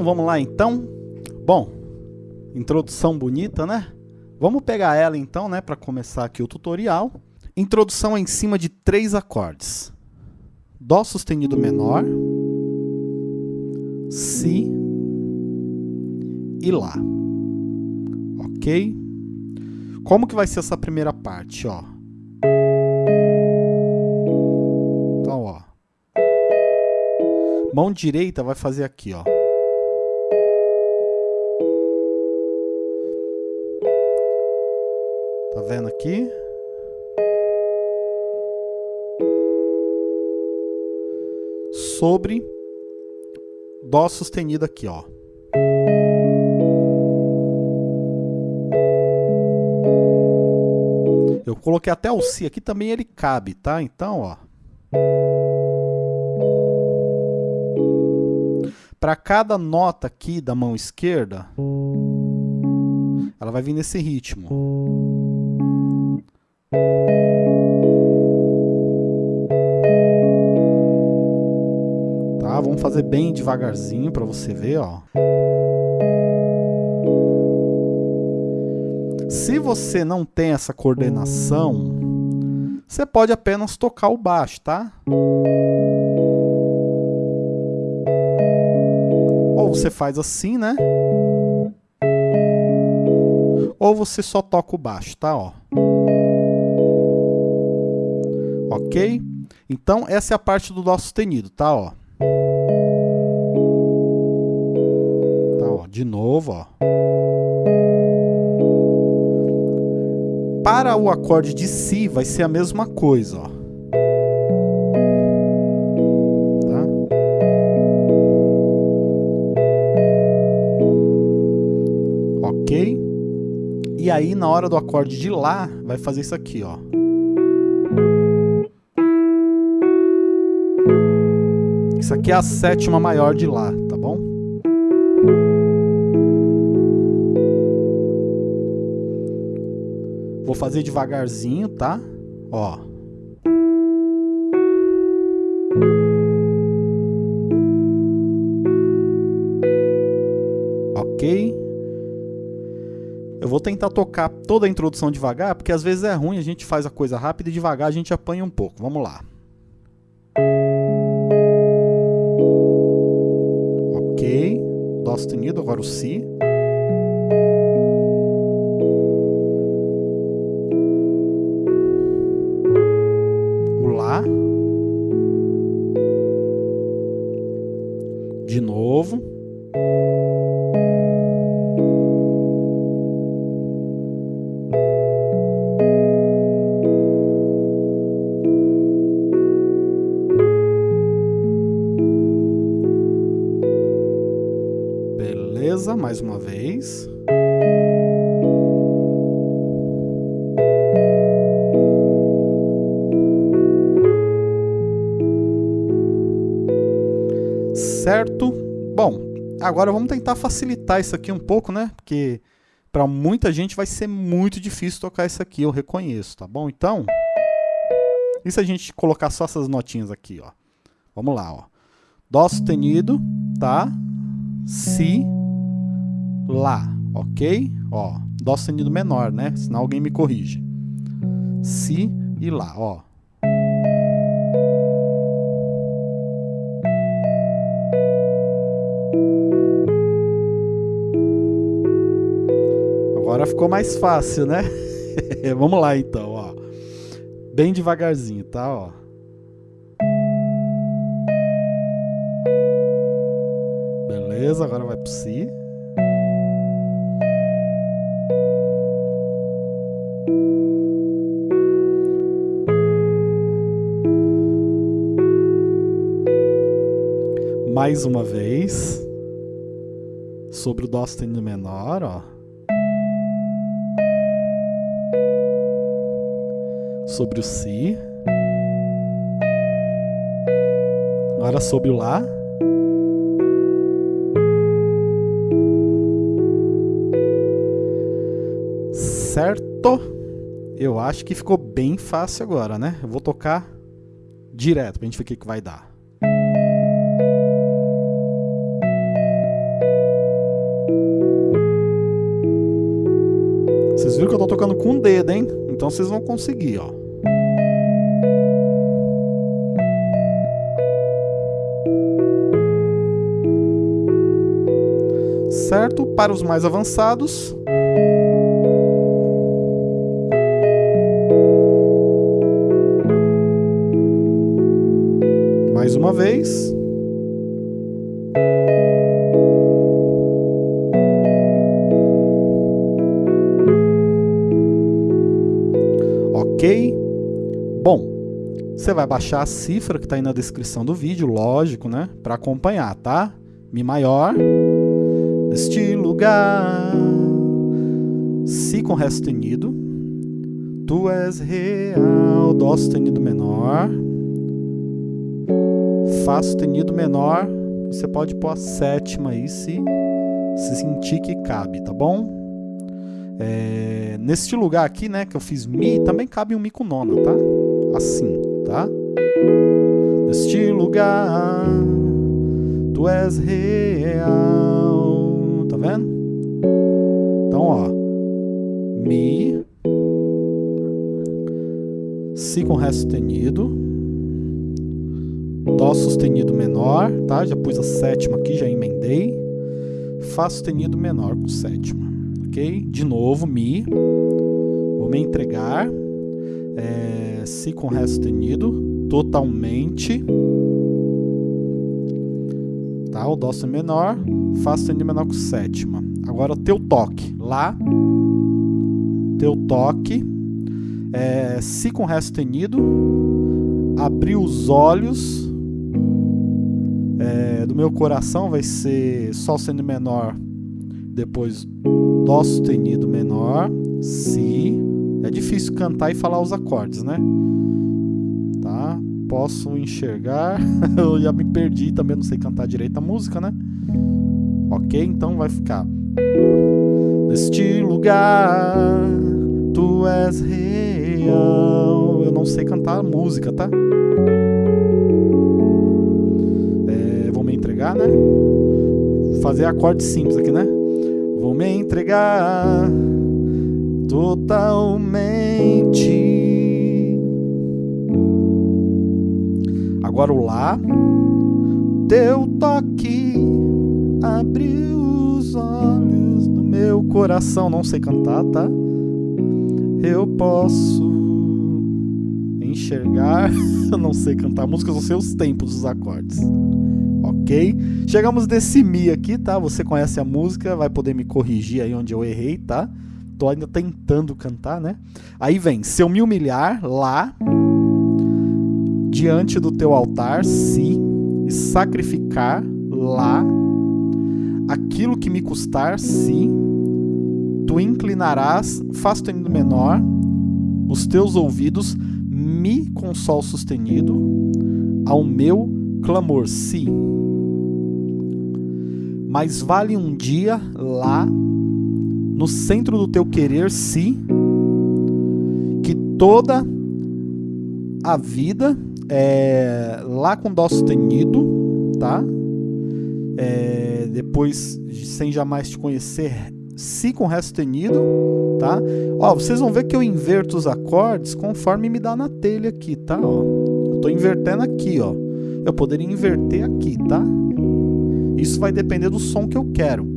Bom? Vamos lá então? Bom, introdução bonita, né? Vamos pegar ela então, né, para começar aqui o tutorial. Introdução em cima de três acordes. Dó sustenido menor, Si e Lá. Ok? Como que vai ser essa primeira parte, ó? Então, ó. Mão direita vai fazer aqui, ó. Tá vendo aqui? Sobre Dó sustenido aqui, ó. Eu coloquei até o Si aqui, também ele cabe, tá? Então, ó. Para cada nota aqui da mão esquerda, ela vai vir nesse ritmo. Tá? Vamos fazer bem devagarzinho para você ver, ó. Se você não tem essa coordenação, você pode apenas tocar o baixo, tá? Ou você faz assim, né? Ou você só toca o baixo, tá? Ó. Ok? Então, essa é a parte do Dó sustenido, tá? Ó. Tá, ó. De novo, ó. Para o acorde de Si, vai ser a mesma coisa, ó. Tá? Ok? E aí, na hora do acorde de Lá, vai fazer isso aqui, ó. Isso aqui é a sétima maior de Lá, tá bom? Vou fazer devagarzinho, tá? Ó. Ok? Eu vou tentar tocar toda a introdução devagar, porque às vezes é ruim, a gente faz a coisa rápida e devagar a gente apanha um pouco. Vamos lá. Sustenido, agora o Si. Agora vamos tentar facilitar isso aqui um pouco, né? Porque para muita gente vai ser muito difícil tocar isso aqui, eu reconheço, tá bom? Então, e se a gente colocar só essas notinhas aqui, ó? Vamos lá, ó. Dó sustenido, tá? Si, Lá, ok? Ó, Dó sustenido menor, né? Senão alguém me corrige. Si e Lá, ó. Agora ficou mais fácil, né? Vamos lá então, ó. Bem devagarzinho, tá? Ó. Beleza, agora vai pro Si. Mais uma vez. Sobre o Dó sustenido menor, ó. sobre o Si. Agora sobre o Lá. Certo? Eu acho que ficou bem fácil agora, né? Eu vou tocar direto pra gente ver o que, que vai dar. Vocês viram que eu tô tocando com o dedo, hein? Então vocês vão conseguir, ó. Certo? Para os mais avançados, mais uma vez. Ok? Bom, você vai baixar a cifra que está aí na descrição do vídeo, lógico, né? Para acompanhar, tá? Mi maior, neste lugar, Si com Ré sustenido, Tu és real, Dó sustenido menor, Fá sustenido menor, você pode pôr a sétima aí se, se sentir que cabe, tá bom? É, neste lugar aqui, né, que eu fiz Mi, também cabe um Mi com nona, tá? Assim, tá? Neste lugar, tu és real, vendo? Então, ó, Mi, Si com Ré sustenido, Dó sustenido menor, tá? Já pus a sétima aqui, já emendei. Fá sustenido menor com sétima ok? De novo, Mi. Vou me entregar. É, si com Ré sustenido. Totalmente. O Dó menor. Fá sustenido menor com sétima. Agora teu toque. Lá. Teu toque. É, si com Ré sustenido. Abrir os olhos. É, do meu coração vai ser Sol sendo menor depois Dó sustenido menor, Si. É difícil cantar e falar os acordes, né? Tá? Posso enxergar. Eu já me perdi também, não sei cantar direito a música, né? Ok? Então vai ficar. Neste lugar, tu és real. Eu não sei cantar a música, tá? É, vou me entregar, né? Fazer acorde simples aqui, né? Vou me entregar totalmente. Agora o Lá, teu toque abriu os olhos do meu coração. Não sei cantar, tá? Eu posso enxergar. Eu não sei cantar música, não sei os tempos dos acordes ok? Chegamos desse Mi aqui, tá? Você conhece a música, vai poder me corrigir aí onde eu errei, tá? Tô ainda tentando cantar, né? Aí vem, se eu me humilhar, Lá, diante do teu altar, Si, e sacrificar, Lá, aquilo que me custar, Si, tu inclinarás, Fá sustenido menor, os teus ouvidos, Mi com Sol sustenido, ao meu clamor, Si mas vale um dia lá, no centro do teu querer, se que toda a vida é lá com dó sustenido, tá? É, depois, sem jamais te conhecer, si com ré sustenido, tá? Ó, vocês vão ver que eu inverto os acordes conforme me dá na telha aqui, tá? Ó, eu tô invertendo aqui, ó. Eu poderia inverter aqui, tá? Isso vai depender do som que eu quero.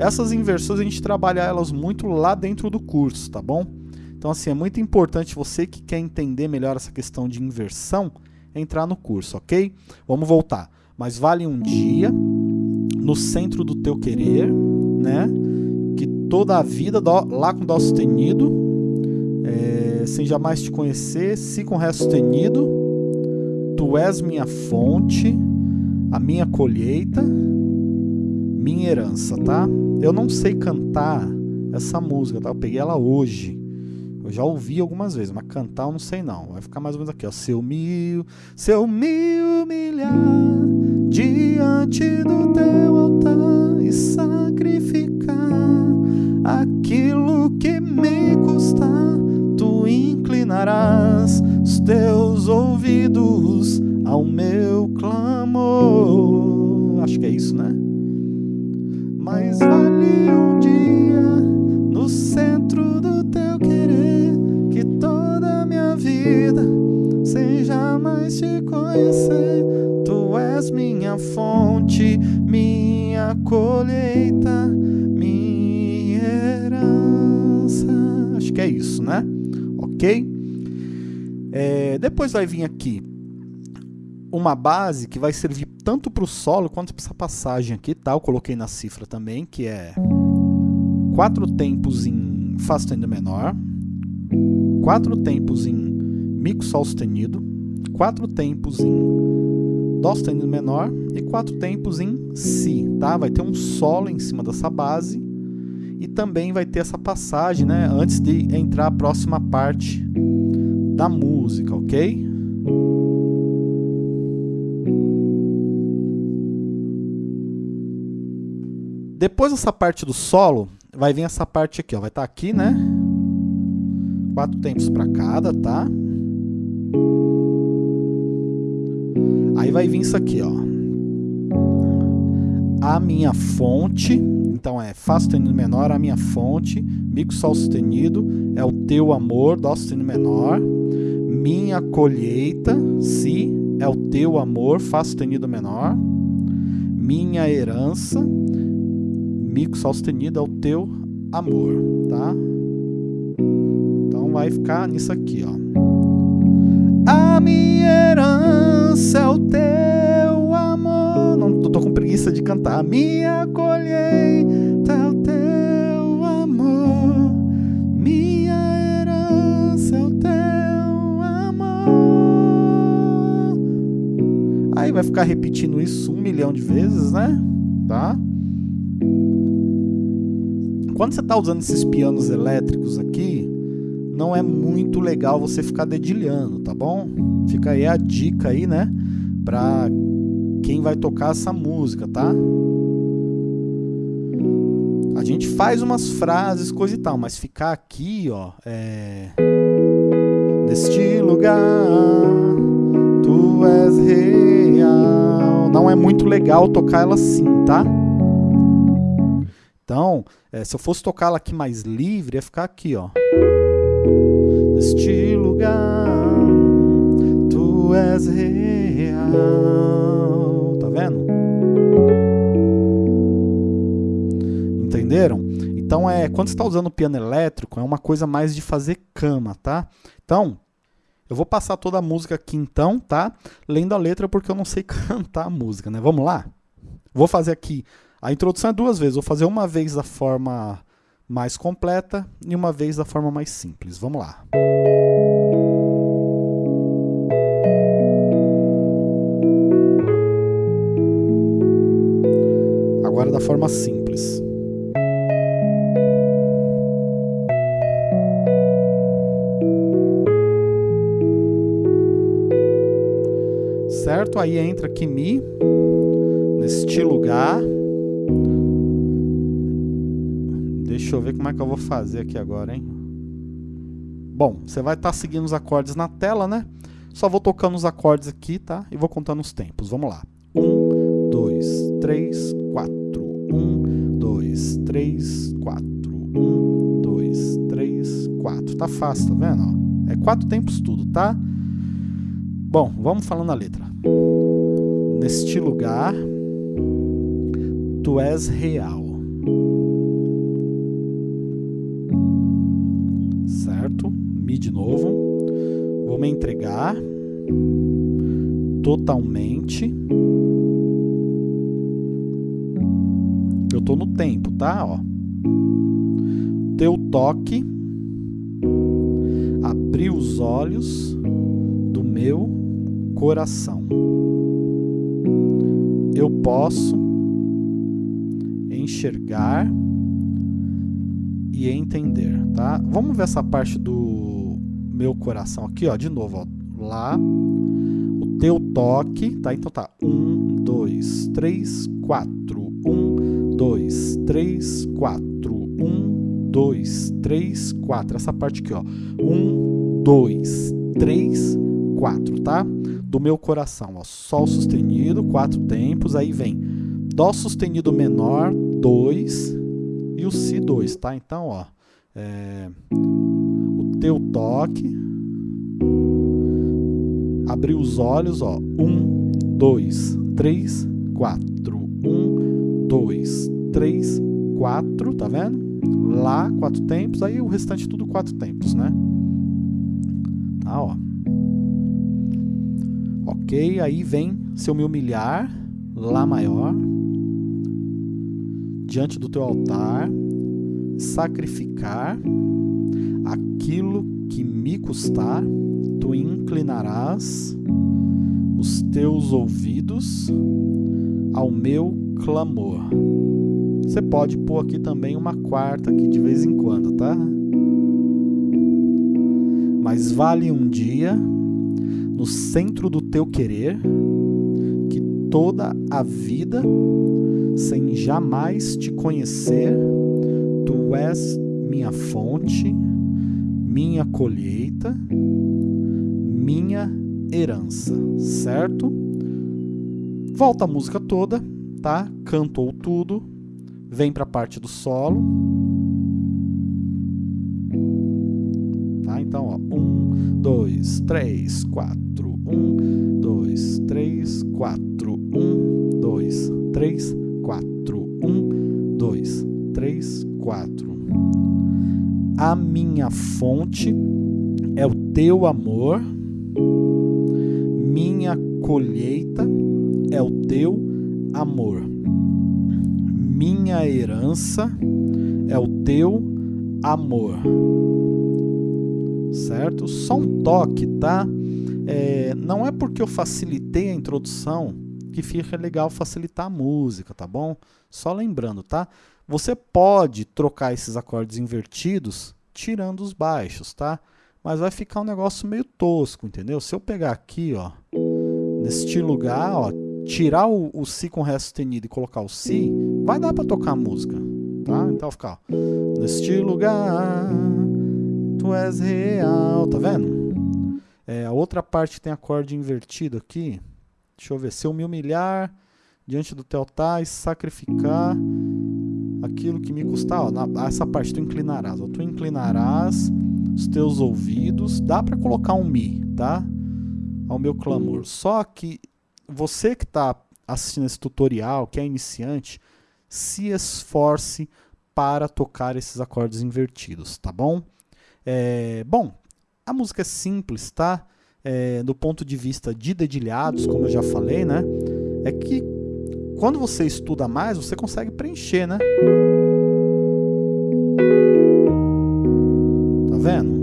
Essas inversões a gente trabalha elas muito lá dentro do curso, tá bom? Então assim, é muito importante você que quer entender melhor essa questão de inversão, entrar no curso, ok? Vamos voltar. Mas vale um dia, no centro do teu querer, né? Que toda a vida, dó, lá com Dó sustenido, é, sem jamais te conhecer, Si com Ré sustenido, Tu és minha fonte, a minha colheita, minha herança, tá? Eu não sei cantar essa música, tá? Eu peguei ela hoje. Eu já ouvi algumas vezes, mas cantar eu não sei não. Vai ficar mais ou menos aqui, ó. Se eu me, se eu me humilhar diante do teu altar e sacrificar aquilo que me custar, tu inclinarás os teus ouvidos ao meu clamor. Acho que é isso, né? Mas vale um dia no centro do teu jamais te conhecer. Tu és minha fonte, minha colheita, minha herança. Acho que é isso, né? Ok? É, depois vai vir aqui uma base que vai servir tanto para o solo quanto para essa passagem aqui, tá? Eu coloquei na cifra também, que é quatro tempos em Fá sustenido menor, quatro tempos em Mi Sol sustenido, quatro tempos em Dó sustenido menor e quatro tempos em Si, tá? Vai ter um solo em cima dessa base e também vai ter essa passagem, né? Antes de entrar a próxima parte da música, ok? Depois dessa parte do solo, vai vir essa parte aqui, ó. Vai estar tá aqui, né? Quatro tempos para cada, tá? Aí vai vir isso aqui, ó. A minha fonte, então é Fá sustenido menor, a minha fonte, Mi Sol sustenido, é o teu amor, Dó sustenido menor, minha colheita, Si, é o teu amor, Fá sustenido menor, minha herança, Mi Sol sustenido, é o teu amor, tá? Então vai ficar nisso aqui, ó. Minha herança é o teu amor. Não tô, tô com preguiça de cantar. Minha colheita é o teu amor. Minha herança é o teu amor. Aí vai ficar repetindo isso um milhão de vezes, né? Tá? Quando você está usando esses pianos elétricos aqui, não é muito legal você ficar dedilhando, tá bom? Fica aí a dica aí, né? Pra quem vai tocar essa música, tá? A gente faz umas frases, coisa e tal, mas ficar aqui, ó, é... Neste lugar, tu és real. Não é muito legal tocar ela assim, tá? Então, é, se eu fosse tocar ela aqui mais livre, ia ficar aqui, ó neste lugar, tu és real. Tá vendo? Entenderam? Então, é, quando você está usando o piano elétrico, é uma coisa mais de fazer cama, tá? Então, eu vou passar toda a música aqui então, tá? Lendo a letra porque eu não sei cantar a música, né? Vamos lá? Vou fazer aqui. A introdução é duas vezes. Vou fazer uma vez da forma mais completa e uma vez da forma mais simples. Vamos lá. Agora da forma simples. Certo? Aí entra aqui Mi, neste lugar. Deixa eu ver como é que eu vou fazer aqui agora, hein? Bom, você vai estar tá seguindo os acordes na tela, né? Só vou tocando os acordes aqui, tá? E vou contando os tempos. Vamos lá. Um, dois, três, quatro. Um, dois, três, quatro. Um, dois, três, quatro. Tá fácil, tá vendo? É quatro tempos tudo, tá? Bom, vamos falando a letra. Neste lugar, tu és real. Vou me entregar totalmente. Eu estou no tempo, tá? Ó. Teu toque abriu os olhos do meu coração. Eu posso enxergar e entender, tá? Vamos ver essa parte do meu coração aqui, ó, de novo, ó, lá, o teu toque, tá? Então tá, um, dois, três, quatro, um, dois, três, quatro, um, dois, três, quatro, essa parte aqui, ó, um, dois, três, quatro, tá? Do meu coração, ó, sol sustenido, quatro tempos, aí vem dó sustenido menor, dois, e o si, dois, tá? Então, ó, é teu toque Abrir os olhos, ó. Um, dois, três, quatro. Um, dois, três, quatro, tá vendo? Lá, quatro tempos, aí o restante tudo quatro tempos, né? Tá, ó. Ok, aí vem se eu me humilhar, Lá maior, diante do teu altar, sacrificar aquilo que me custar, tu inclinarás os teus ouvidos ao meu clamor. Você pode pôr aqui também uma quarta aqui de vez em quando, tá? Mas vale um dia no centro do teu querer que toda a vida sem jamais te conhecer, tu és minha fonte, minha colheita, minha herança, certo? Volta a música toda, tá? Cantou tudo, vem para a parte do solo. Tá? Então, ó, um, dois, três, quatro, um, dois, três, quatro, um, dois, três, quatro, um, dois, três, quatro. A minha fonte é o teu amor, minha colheita é o teu amor minha herança é o teu amor. Certo? Só um toque, tá? É, não é porque eu facilitei a introdução que fica legal facilitar a música, tá bom? Só lembrando, tá? Você pode trocar esses acordes invertidos tirando os baixos, tá? Mas vai ficar um negócio meio tosco, entendeu? Se eu pegar aqui, ó, neste lugar, ó, tirar o, o Si com Ré sustenido e colocar o Si, vai dar para tocar a música, tá? Então ficar, neste lugar, tu és real, tá vendo? É, a outra parte tem acorde invertido aqui, deixa eu ver, se eu me humilhar diante do teu altar e sacrificar aquilo que me custar, ó, na, essa parte tu inclinarás, ó, tu inclinarás os teus ouvidos, dá para colocar um Mi, tá? Ao meu clamor, só que você que está assistindo esse tutorial, que é iniciante, se esforce para tocar esses acordes invertidos, tá bom? É, bom, a música é simples, tá? É, do ponto de vista de dedilhados, como eu já falei, né? É que quando você estuda mais, você consegue preencher, né? Tá vendo?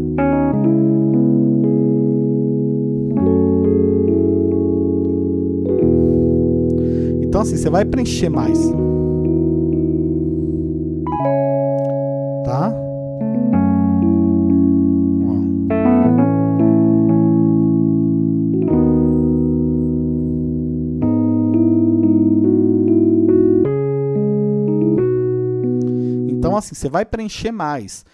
Então assim, você vai preencher mais. Assim, você vai preencher mais.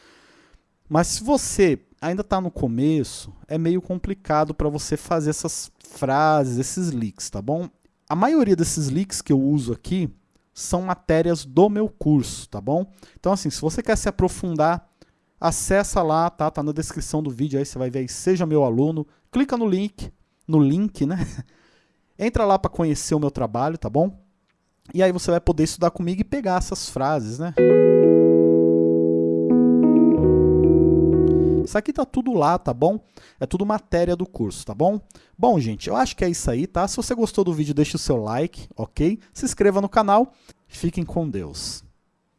Mas se você ainda está no começo, é meio complicado para você fazer essas frases, esses leaks, tá bom? A maioria desses links que eu uso aqui são matérias do meu curso, tá bom? Então assim, se você quer se aprofundar, acessa lá, tá? Tá na descrição do vídeo aí, você vai ver aí, seja meu aluno, clica no link, no link, né? Entra lá para conhecer o meu trabalho, tá bom? E aí você vai poder estudar comigo e pegar essas frases, né? Isso aqui tá tudo lá, tá bom? É tudo matéria do curso, tá bom? Bom, gente, eu acho que é isso aí, tá? Se você gostou do vídeo, deixe o seu like, ok? Se inscreva no canal. Fiquem com Deus.